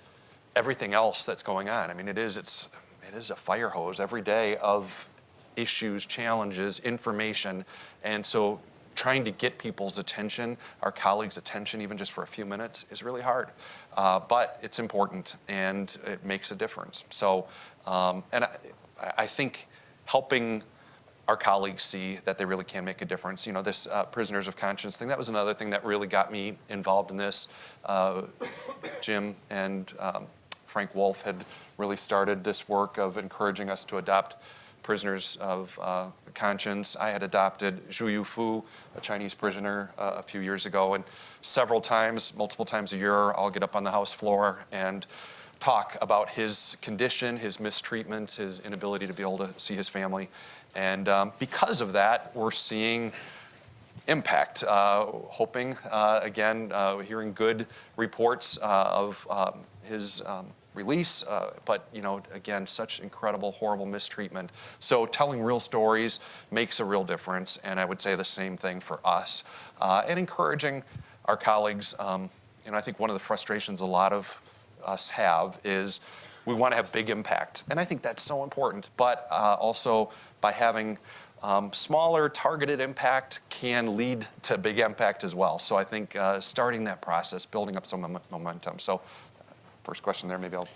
Speaker 2: everything else that's going on. I mean, it is it's it is a fire hose every day of issues, challenges, information, and so trying to get people's attention, our colleagues' attention, even just for a few minutes, is really hard. Uh, but it's important and it makes a difference. So, um, and I, I think helping our colleagues see that they really can make a difference. You know, this uh, prisoners of conscience thing, that was another thing that really got me involved in this. Uh, Jim and um, Frank Wolf had really started this work of encouraging us to adopt prisoners of uh, conscience. I had adopted Zhu Yufu, a Chinese prisoner, uh, a few years ago, and several times, multiple times a year, I'll get up on the House floor and talk about his condition, his mistreatment, his inability to be able to see his family. And um, because of that, we're seeing impact. Uh, hoping, uh, again, uh, hearing good reports uh, of um, his um, release, uh, but you know, again, such incredible, horrible mistreatment. So telling real stories makes a real difference, and I would say the same thing for us. Uh, and encouraging our colleagues. Um, know, I think one of the frustrations a lot of us have is we want to have big impact, and I think that's so important. But also by having um, smaller targeted impact can lead to big impact as well. So I think uh, starting that process, building up some momentum. So first question there, maybe I'll.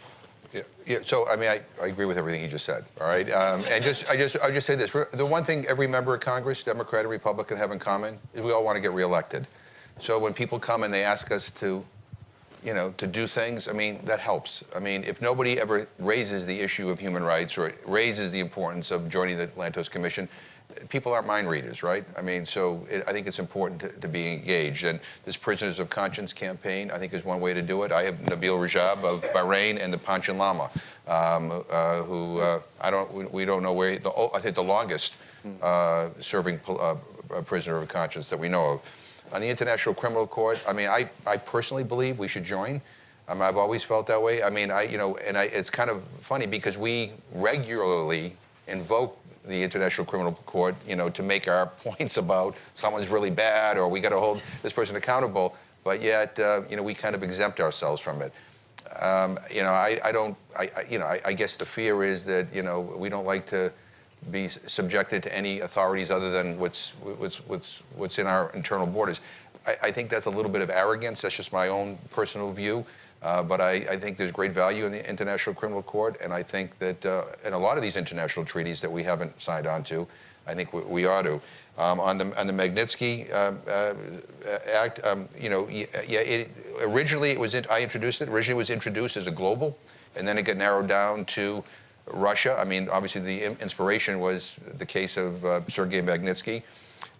Speaker 3: Yeah, yeah, so I mean, I, I agree with everything you just said, all right? Um, and just, I just, I just say this, the one thing every member of Congress, Democrat and Republican, have in common is we all want to get reelected. So when people come and they ask us to, you know, to do things, I mean, that helps. I mean, if nobody ever raises the issue of human rights or raises the importance of joining the Lantos Commission, people aren't mind readers, right? I mean, so it, I think it's important to, to, be engaged. And this Prisoners of Conscience campaign, I think, is one way to do it. I have Nabil Rajab of Bahrain and the Panchen Lama, um, uh, who uh, I don't, we, we, don't know where, the, I think the longest uh, serving uh, prisoner of conscience that we know of. On the International Criminal Court, I mean, I, I personally believe we should join. Um, I've always felt that way. I mean, I, you know, and I, it's kind of funny because we regularly invoke the International Criminal Court, you know, to make our points about someone's really bad or we got to hold this person accountable, but yet, uh, you know, we kind of exempt ourselves from it. Um, you know, I, I don't, I, I, you know, I, I guess the fear is that, you know, we don't like to be subjected to any authorities other than what's, what's, what's, what's in our internal borders. I, I think that's a little bit of arrogance. That's just my own personal view. Uh, but I, I, think there's great value in the International Criminal Court, and I think that uh, in a lot of these international treaties that we haven't signed on to, I think we, we ought to. Um, on the on the Magnitsky uh, uh Act, um, you know, yeah, it, originally it was in, I introduced it. Originally it was introduced as a global, and then it got narrowed down to Russia. I mean, obviously the inspiration was the case of uh, Sergei Magnitsky.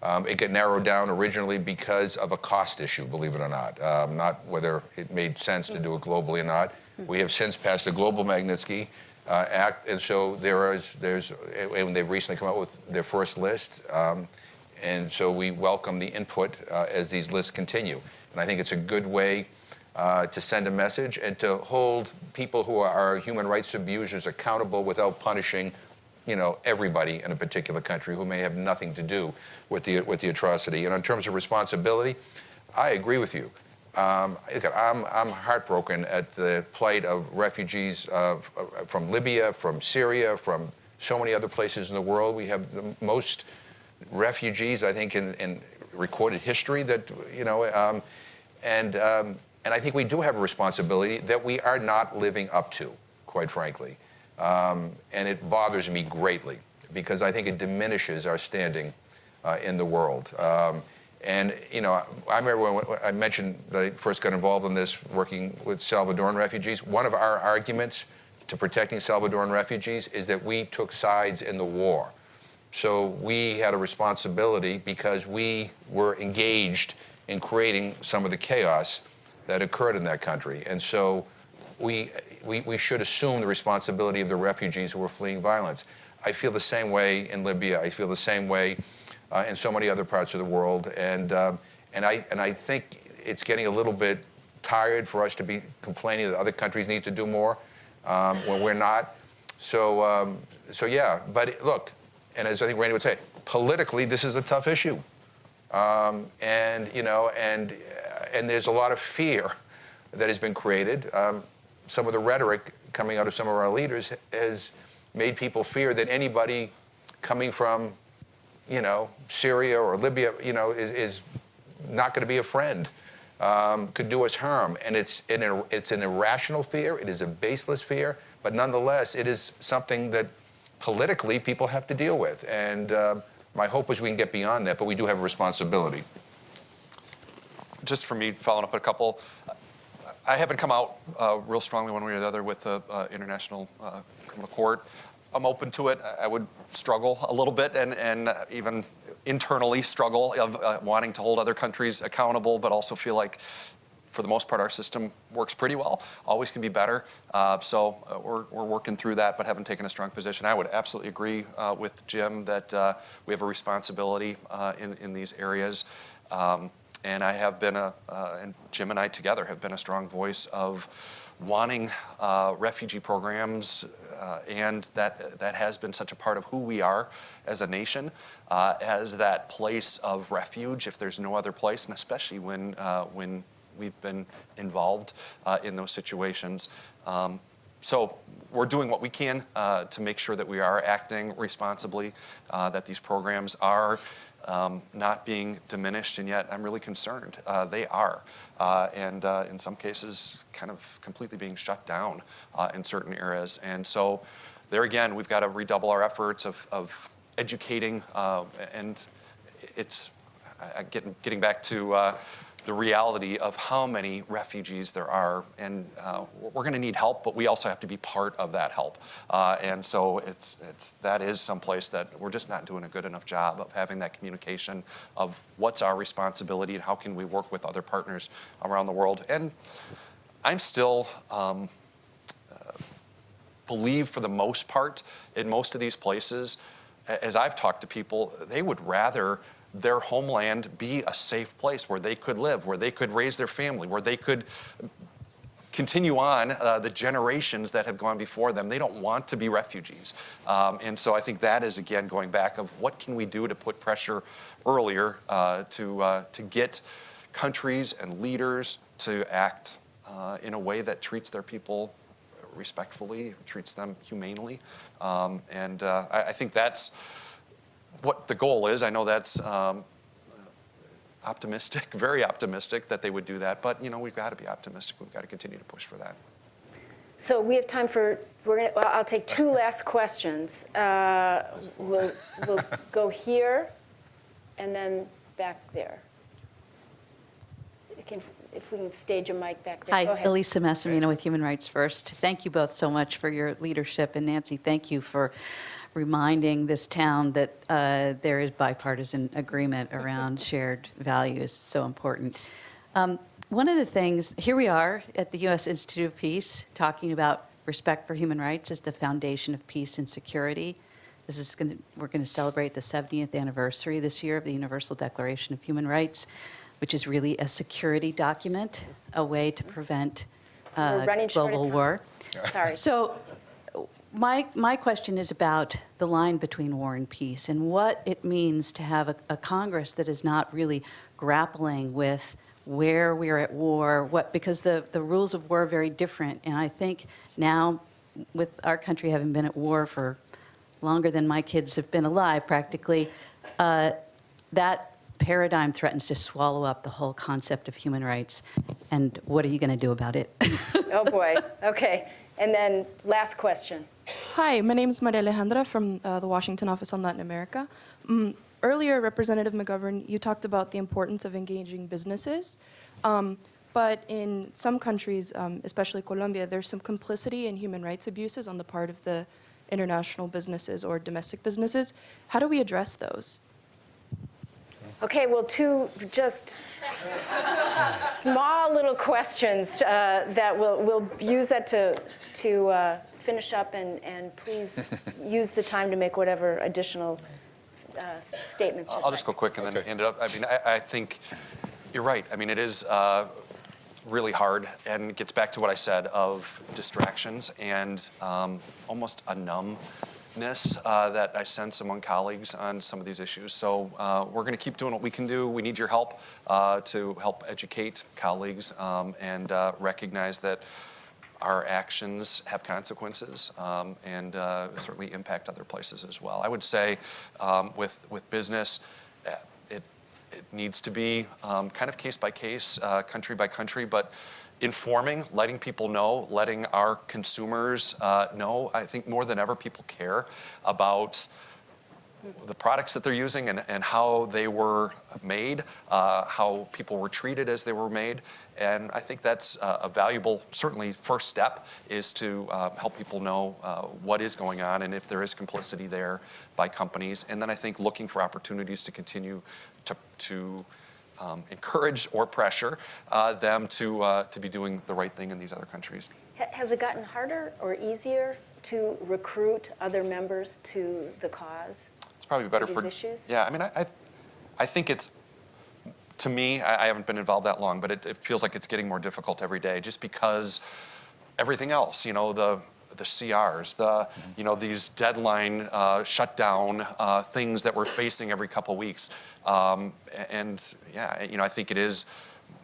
Speaker 3: Um, it got narrowed down originally because of a cost issue, believe it or not, um, not whether it made sense to do it globally or not. We have since passed a global Magnitsky uh, Act, and so there is, there's, and they've recently come out with their first list, um, and so we welcome the input uh, as these lists continue. And I think it's a good way uh, to send a message and to hold people who are human rights abusers accountable without punishing, you know, everybody in a particular country who may have nothing to do with the with the atrocity. And in terms of responsibility, I agree with you. Um, I'm, I'm heartbroken at the plight of refugees uh, from Libya, from Syria, from so many other places in the world. We have the most refugees, I think, in, in recorded history that, you know, um, and um, and I think we do have a responsibility that we are not living up to, quite frankly. Um, and it bothers me greatly because I think it diminishes our standing uh, in the world. Um, and, you know, I remember when I mentioned that I first got involved in this working with Salvadoran refugees. One of our arguments to protecting Salvadoran refugees is that we took sides in the war. So we had a responsibility because we were engaged in creating some of the chaos that occurred in that country. And so we, we, we should assume the responsibility of the refugees who were fleeing violence. I feel the same way in Libya. I feel the same way uh, in so many other parts of the world. And, um, and, I, and I think it's getting a little bit tired for us to be complaining that other countries need to do more um, when we're not. So, um, so yeah, but look, and as I think Randy would say, politically, this is a tough issue. Um, and, you know, and and there's a lot of fear that has been created. Um, some of the rhetoric coming out of some of our leaders has made people fear that anybody coming from, you know, Syria or Libya, you know, is, is not going to be a friend, um, could do us harm. And it's an, it's an irrational fear. It is a baseless fear. But nonetheless, it is something that politically people have to deal with. And uh, my hope is we can get beyond that, but we do have a responsibility
Speaker 2: just for me, following up a couple, I haven't come out uh, real strongly one way or the other with the uh, International uh, Criminal Court. I'm open to it. I would struggle a little bit and, and even internally struggle of uh, wanting to hold other countries accountable, but also feel like for the most part, our system works pretty well. Always can be better. Uh, so uh, we're, we're working through that, but haven't taken a strong position. I would absolutely agree uh, with Jim that uh, we have a responsibility uh, in, in these areas. Um, and I have been a, uh, and Jim and I together have been a strong voice of wanting uh, refugee programs, uh, and that that has been such a part of who we are as a nation, uh, as that place of refuge if there's no other place, and especially when uh, when we've been involved uh, in those situations. Um, so we're doing what we can to make sure that we are acting responsibly, that these programs are um, not being diminished, and yet I'm really concerned. Uh, they are, uh, and uh, in some cases, kind of completely being shut down uh, in certain areas. And so, there again, we've got to redouble our efforts of, of educating, uh, and it's getting getting back to. Uh, the reality of how many refugees there are, and uh, we're going to need help, but we also have to be part of that help. Uh, and so it's it's that is someplace that we're just not doing a good enough job of having that communication of what's our responsibility and how can we work with other partners around the world. And I'm still. Um, believe for the most part in most of these places, as I've talked to people, they would rather their homeland be a safe place where they could live, where they could raise their family, where they could continue on uh, the generations that have gone before them. They don't want to be refugees. Um, and so I think that is, again, going back of what can we do to put pressure earlier uh, to, uh, to get countries and leaders to act uh, in a way that treats their people respectfully, treats them humanely. Um, and uh, I, I think that's what the goal is. I know that's um, optimistic, very optimistic that they would do that, but you know we've got to be optimistic. We've got to continue to push for that.
Speaker 1: So we have time for, we're gonna, well, I'll take two last questions. Uh, We'll, we'll go here and then back there. Can- If we can stage a mic back there. Go
Speaker 9: Hi,
Speaker 1: ahead.
Speaker 9: Elisa Massimino with Human Rights First. Thank you both so much for your leadership, and Nancy, thank you for reminding this town that uh, there is bipartisan agreement around shared values. It's so important. Um, One of the things, here we are at the U.S. Institute of Peace, talking about respect for human rights as the foundation of peace and security. This is going to, we're going to celebrate the 70th anniversary this year of the Universal Declaration of Human Rights, which is really a security document, a way to prevent
Speaker 1: So
Speaker 9: uh, global war.
Speaker 1: Sorry.
Speaker 9: So my, my question is about the line between war and peace and what it means to have a, a Congress that is not really grappling with where we're at war, what, because the, the rules of war are very different. And I think now, with our country having been at war for longer than my kids have been alive practically, uh, that paradigm threatens to swallow up the whole concept of human rights. And what are you going to do about it?
Speaker 1: Oh, boy. Okay. And then last question.
Speaker 10: Hi, my name is Maria Alejandra from uh, the Washington Office on Latin America. Mm, earlier, Representative McGovern, you talked about the importance of engaging businesses. Um, but in some countries, um, especially Colombia, there's some complicity in human rights abuses on the part of the international businesses or domestic businesses. How do we address those?
Speaker 1: Okay, well, two just small little questions uh, that we'll, we'll use that to, to uh, finish up, and, and please use the time to make whatever additional uh, statements you'd
Speaker 2: I'll just go quick and then
Speaker 3: Okay.
Speaker 2: end it up. I mean, I, I think you're right. I mean, it is uh, really hard and it gets back to what I said of distractions and um, almost a uh, that I sense among colleagues on some of these issues. So uh, we're going to keep doing what we can do. We need your help uh, to help educate colleagues um, and uh, recognize that our actions have consequences um, and uh, certainly impact other places as well. I would say um, with, with business, uh, it, it needs to be um, kind of case by case, country by country, but informing, letting people know, letting our consumers uh, know. I think more than ever, people care about the products that they're using and, and how they were made, uh, how people were treated as they were made. And I think that's uh, a valuable, certainly, first step is to uh, help people know uh, what is going on and if there is complicity there by companies. And then I think looking for opportunities to continue to, to um, encourage or pressure uh, them to, uh, to be doing the right thing in these other countries.
Speaker 1: Has it gotten harder or easier to recruit other members to the cause?
Speaker 2: It's probably better
Speaker 1: these
Speaker 2: for
Speaker 1: issues?
Speaker 2: Yeah, I mean, I, I, I think it's to me. I, I haven't been involved that long, but it, it feels like it's getting more difficult every day, just because everything else, you know, the the CRs, the you know these deadline uh, shutdown uh, things that we're facing every couple weeks, um, and yeah, you know, I think it is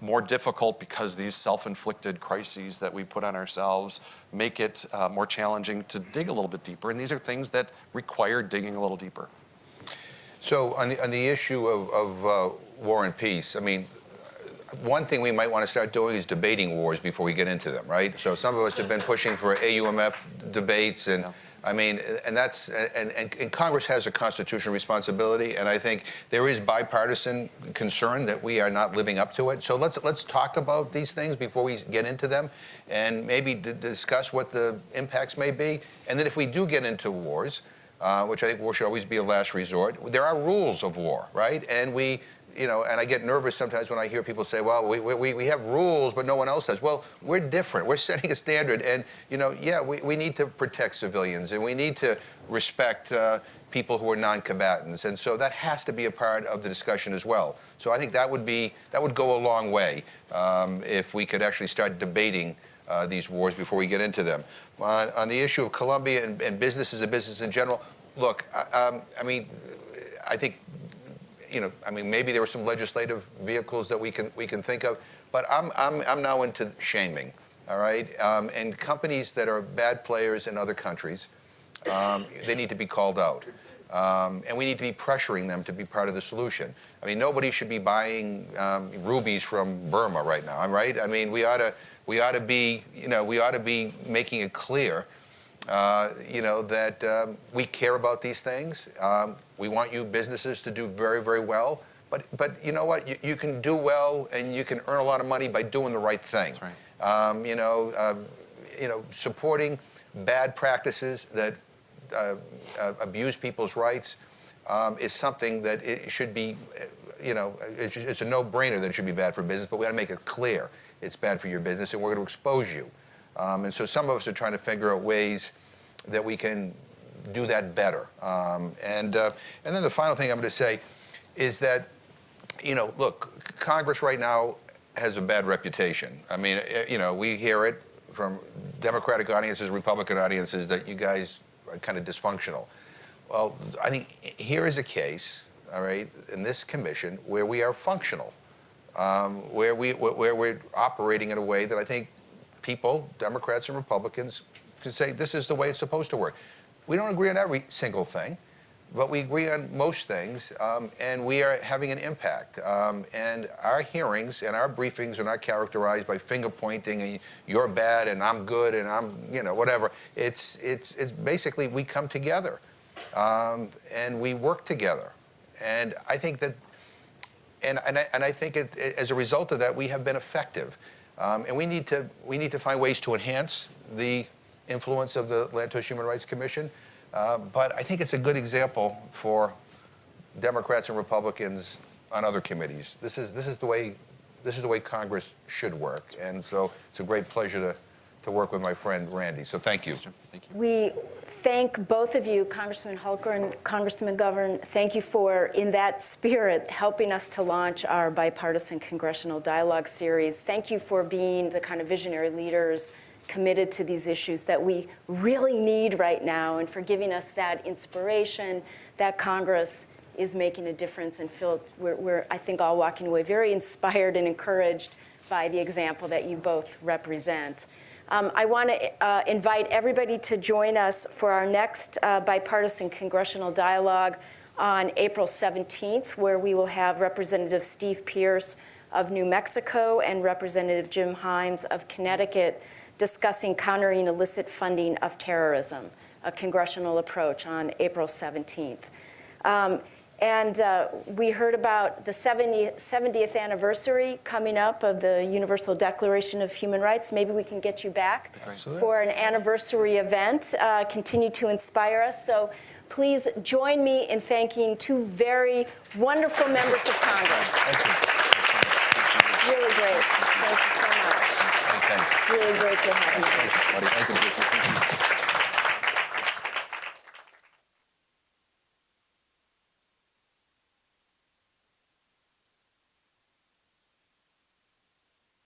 Speaker 2: more difficult because these self-inflicted crises that we put on ourselves make it uh, more challenging to dig a little bit deeper, and these are things that require digging a little deeper.
Speaker 3: So on the, on the issue of, of uh, war and peace, I mean, one thing we might want to start doing is debating wars before we get into them, right? So some of us have been pushing for AUMF debates, and
Speaker 2: Yeah.
Speaker 3: I mean, and that's and, and, and Congress has a constitutional responsibility, and I think there is bipartisan concern that we are not living up to it. So let's let's talk about these things before we get into them, and maybe d- discuss what the impacts may be, and then if we do get into wars, uh, which I think war should always be a last resort. There are rules of war, right? And we, you know, and I get nervous sometimes when I hear people say, well, we, we, we have rules, but no one else does. Well, we're different. We're setting a standard. And, you know, yeah, we, we need to protect civilians and we need to respect uh, people who are non-combatants. And so that has to be a part of the discussion as well. So I think that would be, that would go a long way um, if we could actually start debating uh, these wars before we get into them. On, on the issue of Colombia and, and business as a business in general, look, I, um, I mean, I think, you know, I mean, maybe there were some legislative vehicles that we can we can think of, but I'm I'm I'm now into shaming, all right, um, and companies that are bad players in other countries, um, they need to be called out. Um, and we need to be pressuring them to be part of the solution. I mean, nobody should be buying um, rubies from Burma right now. I'm right. I mean, we ought to we ought to be you know we ought to be making it clear, uh, you know, that um, we care about these things. Um, we want you businesses to do very very well. But but you know what? You, you can do well and you can earn a lot of money by doing the right thing.
Speaker 2: That's right.
Speaker 3: Um, you know, um, you know, supporting bad practices that uh, uh, abuse people's rights um, is something that it should be, uh, you know, it's, it's a no-brainer that it should be bad for business, but we got to make it clear it's bad for your business, and we're going to expose you. Um, and so some of us are trying to figure out ways that we can do that better. Um, and uh, and then the final thing I'm going to say is that, you know, look, Congress right now has a bad reputation. I mean, eh, you know, we hear it from Democratic audiences, Republican audiences that you guys are kind of dysfunctional. Well, I think here is a case, all right, in this commission where we are functional, um, where we where we're operating in a way that I think people, Democrats and Republicans, can say this is the way it's supposed to work. We don't agree on every single thing, but we agree on most things, um, and we are having an impact. Um, and our hearings and our briefings are not characterized by finger pointing and you're bad and I'm good and I'm, you know, whatever. It's it's it's basically we come together um, and we work together, and I think that and, and, I, and I think it, as a result of that, we have been effective. Um, and we need, to, we need to find ways to enhance the influence of the Lantos Human Rights Commission. Uh, but I think it's a good example for Democrats and Republicans on other committees. This is, this is, the, way, this is the way Congress should work. And so it's a great pleasure to, to work with my friend Randy. So thank you.
Speaker 2: Thank you.
Speaker 1: We thank both of you, Congressman Hultgren and Congressman McGovern. Thank you for, in that spirit, helping us to launch our bipartisan congressional dialogue series. Thank you for being the kind of visionary leaders committed to these issues that we really need right now and for giving us that inspiration that Congress is making a difference and feel we're, we're I think all walking away very inspired and encouraged by the example that you both represent. Um, I want to uh, invite everybody to join us for our next uh, bipartisan congressional dialogue on April 17th, where we will have Representative Steve Pearce of New Mexico and Representative Jim Himes of Connecticut discussing countering illicit funding of terrorism, a congressional approach on April 17th. Um, and uh, we heard about the 70, 70th anniversary coming up of the Universal Declaration of Human Rights. Maybe we can get you back
Speaker 3: Absolutely.
Speaker 1: for an anniversary event. Uh, continue to inspire us. So please join me in thanking two very wonderful members of Congress. Really great. Thank you so much.
Speaker 3: Thanks.
Speaker 1: Really great to have you.
Speaker 3: Buddy, thank you.